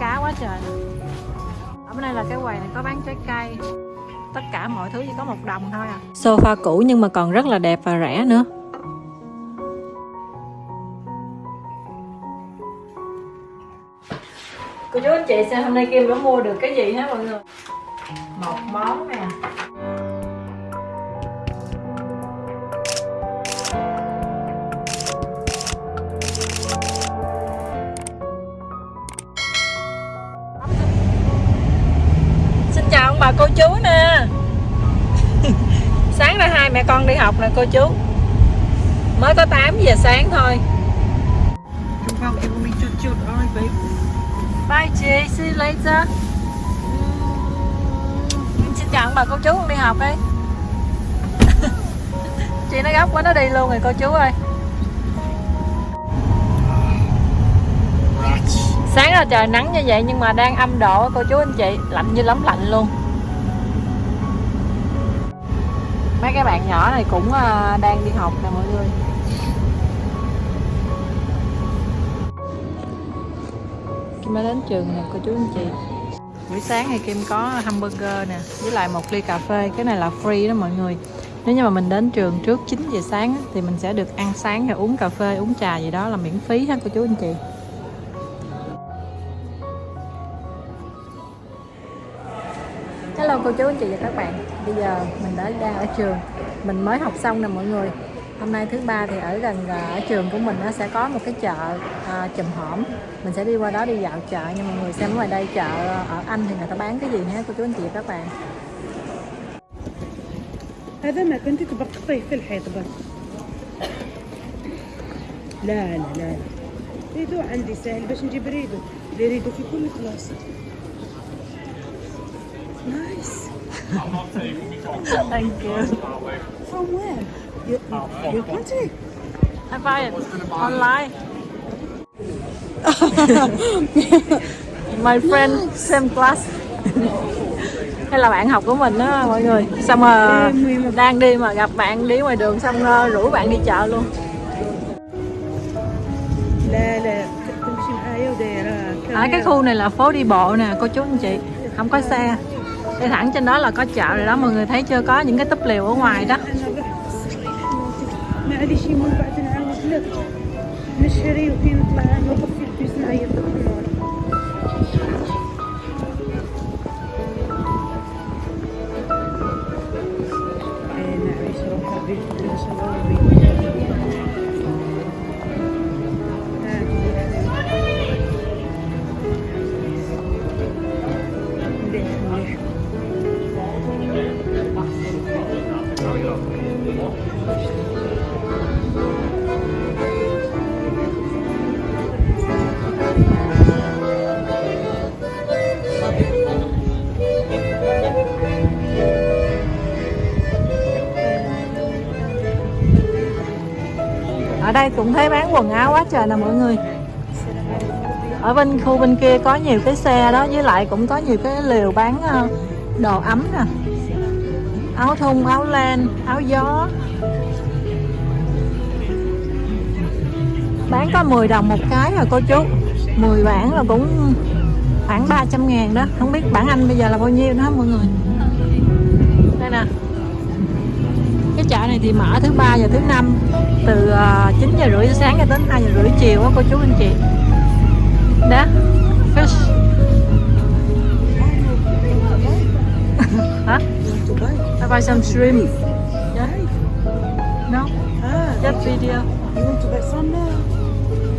cá quá trời. Ở bên đây là cái quầy này có bán trái cây. Tất cả mọi thứ chỉ có một đồng thôi à. Sofa cũ nhưng mà còn rất là đẹp và rẻ nữa. Cô chú anh chị xem hôm nay Kim đã mua được cái gì hả mọi người? Một món nè chào ông bà cô chú nè sáng ra hai mẹ con đi học nè cô chú mới có 8 giờ sáng thôi Chúng vào give me chút chút, alright babe. Bye chị, see you later. Uhm, Xin chào ông bà cô chú con đi học đi. chị nó gấp quá nó đi luôn rồi cô chú ơi. Sáng là trời nắng như vậy nhưng mà đang âm độ cô chú anh chị, lạnh như lắm lạnh luôn. Mấy cái bạn nhỏ này cũng à, đang đi học nè mọi người. Kim đã đến trường nè cô chú anh chị Buổi sáng thì Kim có hamburger nè Với lại một ly cà phê Cái này là free đó mọi người Nếu như mà mình đến trường trước 9 giờ sáng Thì mình sẽ được ăn sáng rồi uống cà phê Uống trà gì đó là miễn phí ha cô chú anh chị cô chú anh chị và các bạn Bây giờ mình đã đang ở trường Mình mới học xong nè mọi người Hôm nay thứ ba thì ở gần à, ở trường của mình nó sẽ có một cái chợ à, chùm hổm mình sẽ đi qua đó đi dạo chợ nhưng mọi người xem ngoài đây chợ ở Anh thì người ta bán cái gì ha cô chú anh chị và các bạn هذا ما كنت تبقى تحطيه في الحيط بس لا لا لا ريدو عندي سهل باش نجيب ريدو لي ريدو في كل كلاس Nice. Thank you. From where? You, your pretty? I buy it online. My friend same class. Hay là bạn học của mình đó mọi người Xong mà đang đi mà gặp bạn đi ngoài đường xong rồi rủ bạn đi chợ luôn Ở à, cái khu này là phố đi bộ nè cô chú anh chị Không có xe đi thẳng trên đó là có chợ rồi đó, mọi người thấy chưa? Có những cái túp liều ở ngoài đó. Ở đây cũng thấy bán quần áo quá trời nè mọi người. Ở bên khu bên kia có nhiều cái xe đó, với lại cũng có nhiều cái lều bán ờ, đồ ấm nè. Áo thun, áo len, áo gió. Bán có 10 đồng một cái rồi cô chú 10 bản là cũng khoảng 300 ngàn đó không biết bản Anh bây giờ là bao nhiêu đó mọi người đây nè cái chợ này thì mở thứ ba và thứ năm từ 9 giờ rưỡi sáng cho đến 2 giờ rưỡi chiều á cô chú anh chị đó fish hả I buy some shrimp yeah. no just video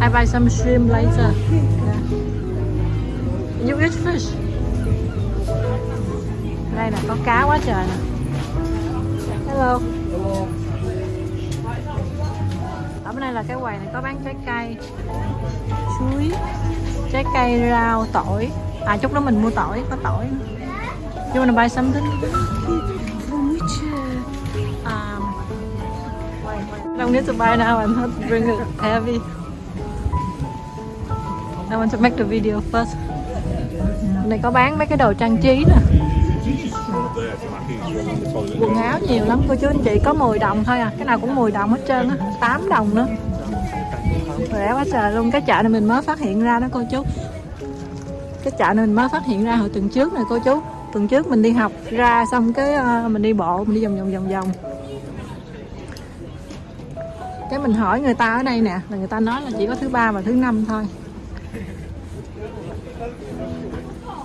I buy some shrimp later yeah. you eat fish? Đây nè, có cá quá trời nè. Hello. Ở bên đây là cái quầy này, có bán trái cây. Chuối, trái cây rau, tỏi. À chút nữa mình mua tỏi, có tỏi. You wanna buy something? Um. I don't need to buy now, I'm not bring it heavy. I want to make the video first. Này có bán mấy cái đồ trang trí nè. Quần áo nhiều lắm, cô chú anh chị, có 10 đồng thôi à. Cái nào cũng 10 đồng hết trơn á 8 đồng nữa. Rẻ quá trời luôn, cái chợ này mình mới phát hiện ra đó cô chú. Cái chợ này mình mới phát hiện ra hồi tuần trước này cô chú. Tuần trước mình đi học ra xong cái ờ, mình đi bộ, mình đi vòng vòng vòng vòng. Cái mình hỏi người ta ở đây nè, là người ta nói là chỉ có thứ ba và thứ năm thôi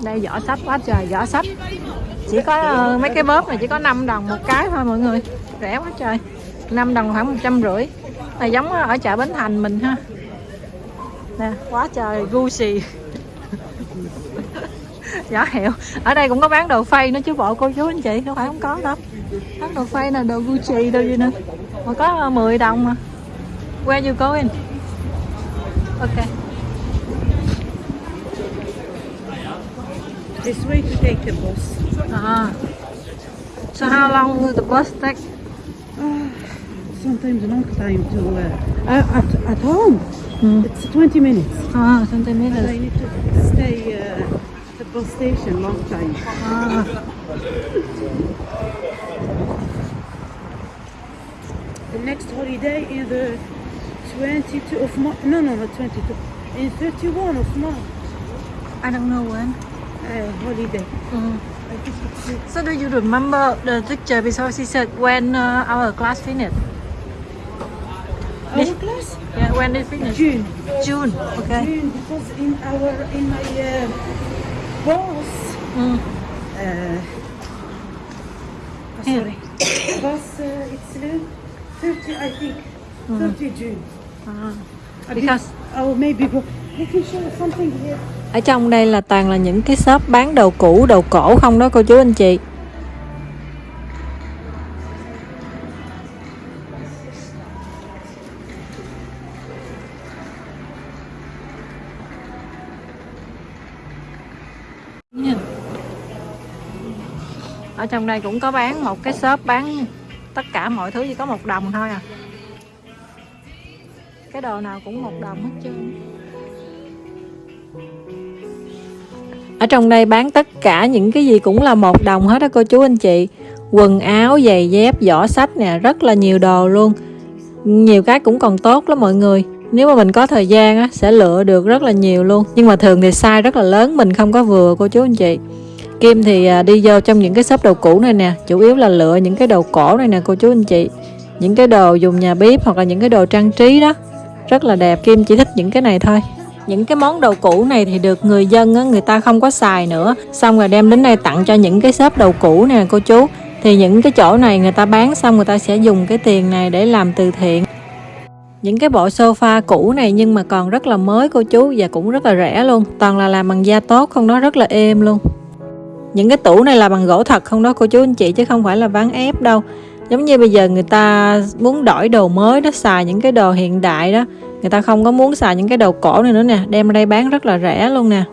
đây giỏ sách quá trời giỏ sách chỉ có ờ, mấy cái bóp này chỉ có 5 đồng một cái thôi mọi người. Rẻ quá trời. 5 đồng khoảng một trăm rưỡi. Là giống ở chợ Bến Thành mình ha. Nè, quá trời, Gucci. Giỏ hiệu ở đây cũng có bán đồ phay nữa chứ bộ cô chú anh chị, không phải không có đâu. Bán đồ phay là đồ Gucci đâu gì nữa. Mà có ờ, 10 đồng mà. Where you going? Ok. This way to take the bus. à. so how long will the bus take Sometimes a long time to uh, uh, at at home. ừ. It's 20 minutes. à, But I need to stay uh, at the bus station long time. à. The next holiday in the 22 of March. No, no, not 22. In 31 of March. I don't know when Uh, holiday. ừ. I think it's So do you remember the teacher before she said when uh, our class finished? our class Yeah, when it finished? June. June. Okay. June because in our in my uh, boss. Mm. Uh, oh, sorry. boss, uh, it's uh, 30, I think. 30 June. Ah. Uh, Because Oh, maybe go. I can show you something here. Ở trong đây là toàn là những cái shop bán đồ cũ, đồ cổ không đó cô chú anh chị. Ở trong đây cũng có bán một cái shop bán tất cả mọi thứ chỉ có một đồng thôi à. Cái đồ nào cũng một đồng hết trơn. Ở trong đây bán tất cả những cái gì cũng là một đồng hết đó cô chú anh chị. Quần áo, giày dép, giỏ sách nè, rất là nhiều đồ luôn. Nhiều cái cũng còn tốt lắm mọi người. Nếu mà mình có thời gian á, sẽ lựa được rất là nhiều luôn. Nhưng mà thường thì size rất là lớn, mình không có vừa cô chú anh chị. Kim thì à, đi vô trong những cái shop đồ cũ này nè Chủ yếu là lựa những cái đồ cổ này nè cô chú anh chị. Những cái đồ dùng nhà bếp hoặc là những cái đồ trang trí đó. Rất là đẹp, Kim chỉ thích những cái này thôi những cái món đồ cũ này thì được người dân á, người ta không có xài nữa. Xong rồi đem đến đây tặng cho những cái shop đồ cũ nè cô chú. Thì những cái chỗ này người ta bán xong người ta sẽ dùng cái tiền này để làm từ thiện. Những cái bộ sofa cũ này nhưng mà còn rất là mới cô chú và cũng rất là rẻ luôn. Toàn là làm bằng da tốt không đó rất là êm luôn. Những cái tủ này là bằng gỗ thật không đó cô chú anh chị chứ không phải là ván ép đâu giống như bây giờ người ta muốn đổi đồ mới đó, xài những cái đồ hiện đại đó, người ta không có muốn xài những cái đồ cổ này nữa nè, đem ra đây bán rất là rẻ luôn nè.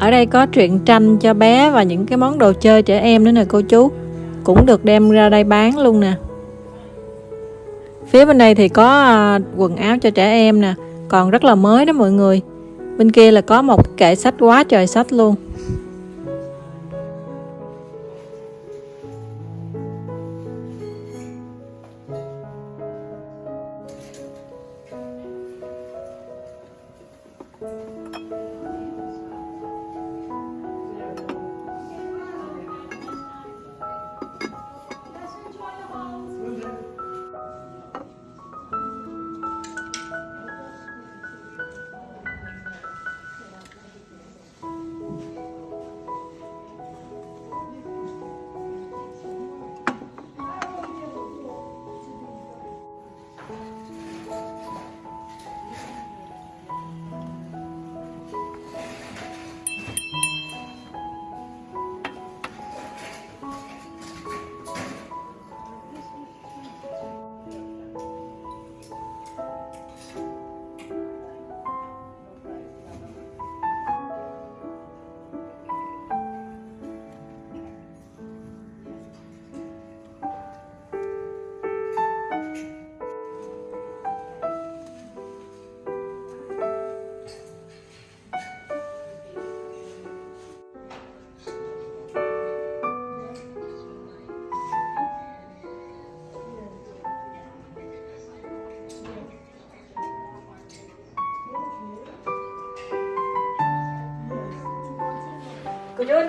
Ở đây có truyện tranh cho bé và những cái món đồ chơi trẻ em nữa nè, cô chú. Cũng được đem ra đây bán luôn nè. Phía bên đây thì có à, quần áo cho trẻ em nè. Còn rất là mới đó mọi người. Bên kia là có một kệ sách quá trời sách luôn.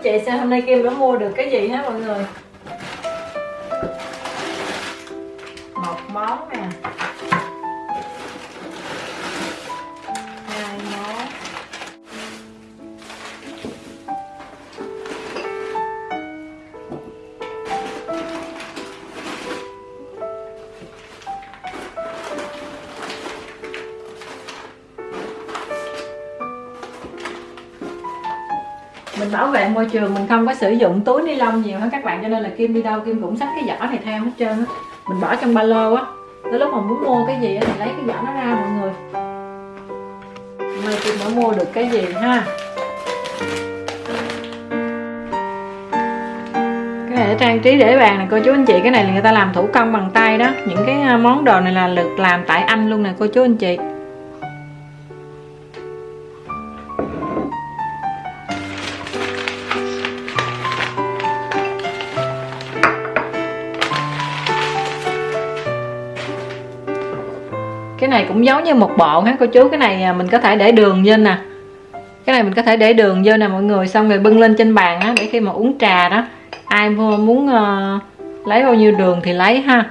Chị xem hôm nay Kim đã mua được cái gì hả mọi người? Mình bảo vệ môi trường, mình không có sử dụng túi ni lông nhiều hết các bạn? Cho nên là kim đi đâu kim cũng xách cái giỏ này theo hết trơn á. Mình bỏ trong ba lô á. Tới lúc mà muốn mua cái gì á thì lấy cái giỏ nó ra mọi người. Hôm nay kim đã mua được cái gì ha? Cái này để trang trí để bàn này, cô chú anh chị, cái này là người ta làm thủ công bằng tay đó. Những cái à, món đồ này là được làm tại anh luôn nè, cô chú anh chị. Này cũng giống như một bộ ha cô chú cái này à, mình có thể để đường vô nè. Cái này mình có thể để đường vô nè mọi người. Xong rồi bưng lên trên bàn á để khi mà uống trà đó ai muốn uh, lấy bao nhiêu đường thì lấy ha.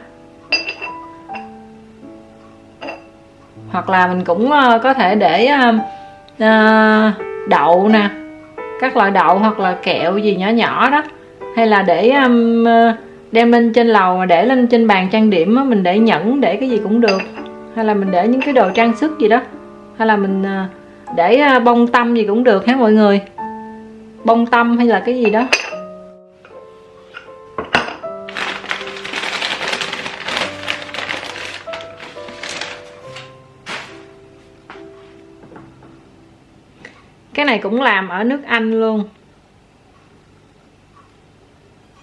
Hoặc là mình cũng uh, có thể để uh, uh, đậu nè các loại đậu hoặc là kẹo gì nhỏ nhỏ đó. Hay là để um, đem lên trên lầu mà để lên trên bàn trang điểm á, mình để nhẫn để cái gì cũng được hay là mình để những cái đồ trang sức gì đó. Hay là mình à, để à, bông tâm gì cũng được hả mọi người? Bông tâm hay là cái gì đó. Cái này cũng làm ở nước Anh luôn.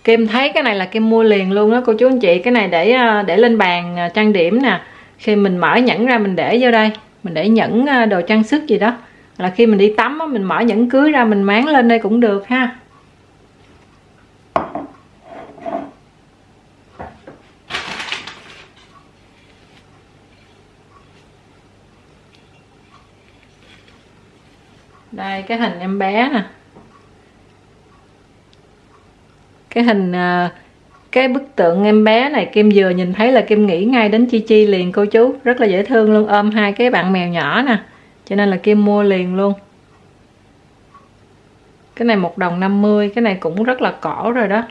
Kim thấy cái này là Kim mua liền luôn đó cô chú anh chị. Cái này để à, để lên bàn trang điểm nè khi mình mở nhẫn ra mình để vô đây mình để nhẫn à, đồ trang sức gì đó. Là khi mình đi tắm mình mở nhẫn cưới ra mình máng lên đây cũng được ha. Đây cái hình em bé nè. Cái hình uh, cái bức tượng em bé này, Kim vừa nhìn thấy là Kim nghĩ ngay đến Chi Chi liền, cô chú. Rất là dễ thương luôn, ôm hai cái bạn mèo nhỏ nè. Cho nên là Kim mua liền luôn. Cái này một đồng 50 cái này cũng rất là cổ rồi đó.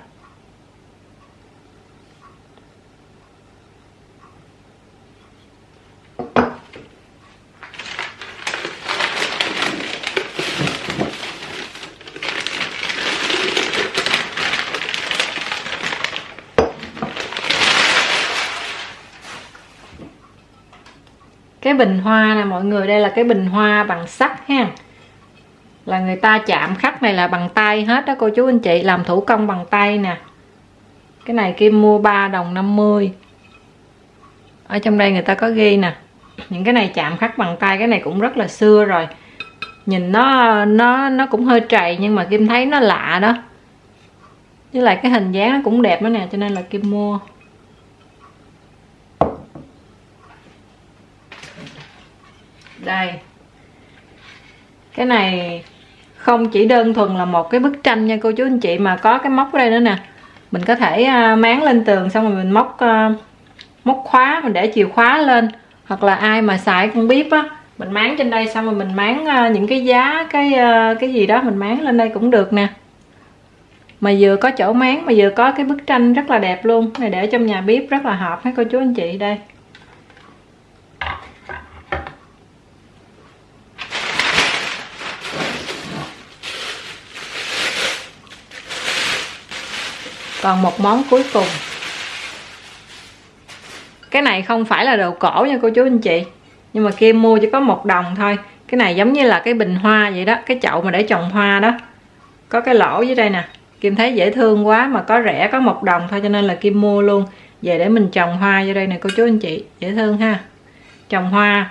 Cái bình hoa nè, mọi người, đây là cái bình hoa bằng sắt ha. Là người ta chạm khắc này là bằng tay hết đó, cô chú anh chị. Làm thủ công bằng tay nè. Cái này kim mua 3 đồng 50 ở trong đây người ta có ghi nè. Những cái này chạm khắc bằng tay, cái này cũng rất là xưa rồi. Nhìn nó nó nó cũng hơi trầy, nhưng mà kim thấy nó lạ đó. Với lại cái hình dáng nó cũng đẹp đó nè, cho nên là kim mua. Đây. Cái này không chỉ đơn thuần là một cái bức tranh nha cô chú anh chị, mà có cái móc ở đây nữa nè. Mình có thể à, máng lên tường xong rồi mình móc à, móc khóa, mình để chìa khóa lên. Hoặc là ai mà xài con bếp á, mình máng trên đây xong rồi mình máng à, những cái giá, cái cái gì đó mình máng lên đây cũng được nè. Mà vừa có chỗ máng mà vừa có cái bức tranh rất là đẹp luôn. Này để trong nhà bếp rất là hợp hết cô chú anh chị đây. Còn một món cuối cùng. Cái này không phải là đồ cổ nha cô chú anh chị, nhưng mà Kim mua chỉ có một đồng thôi. Cái này giống như là cái bình hoa vậy đó, cái chậu mà để trồng hoa đó. Có cái lỗ dưới đây nè. Kim thấy dễ thương quá mà có rẻ, có một đồng thôi cho nên là Kim mua luôn. Về để mình trồng hoa vô đây nè cô chú anh chị, dễ thương ha. Trồng hoa.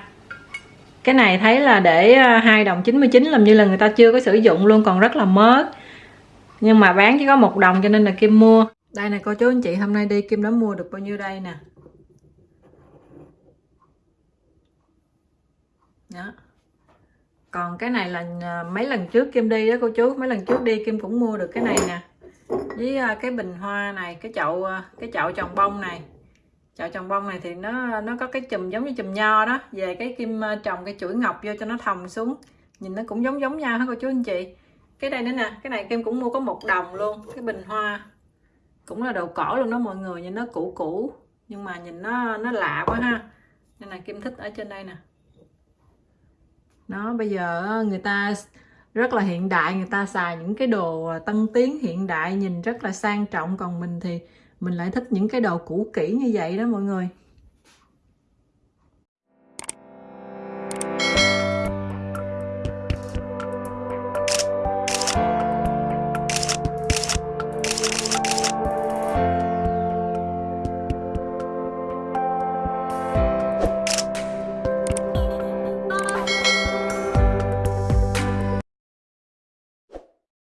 Cái này thấy là để à, hai đồng 99 làm như là người ta chưa có sử dụng luôn, còn rất là mới nhưng mà bán chỉ có một đồng cho nên là Kim mua. Đây nè, cô chú anh chị, hôm nay đi Kim đã mua được bao nhiêu đây nè? Đó. Còn cái này là à, mấy lần trước kim đi đó cô chú, mấy lần trước đi kim cũng mua được cái này nè. Với à, cái bình hoa này, cái chậu à, cái chậu trồng bông này. Chậu trồng bông này thì nó nó có cái chùm giống như chùm nho đó. Về cái kim trồng cái chuỗi ngọc vô cho nó thòng xuống. Nhìn nó cũng giống giống nhau hả cô chú anh chị? Cái đây nữa nè, cái này kim cũng mua có một đồng luôn, cái bình hoa. Cũng là đồ cổ luôn đó mọi người, nhìn nó cũ cũ, nhưng mà nhìn nó nó lạ quá ha. Nên là kim thích ở trên đây nè. Nó bây giờ người ta rất là hiện đại, người ta xài những cái đồ à, tân tiến hiện đại, nhìn rất là sang trọng. Còn mình thì mình lại thích những cái đồ cũ kỹ như vậy đó mọi người.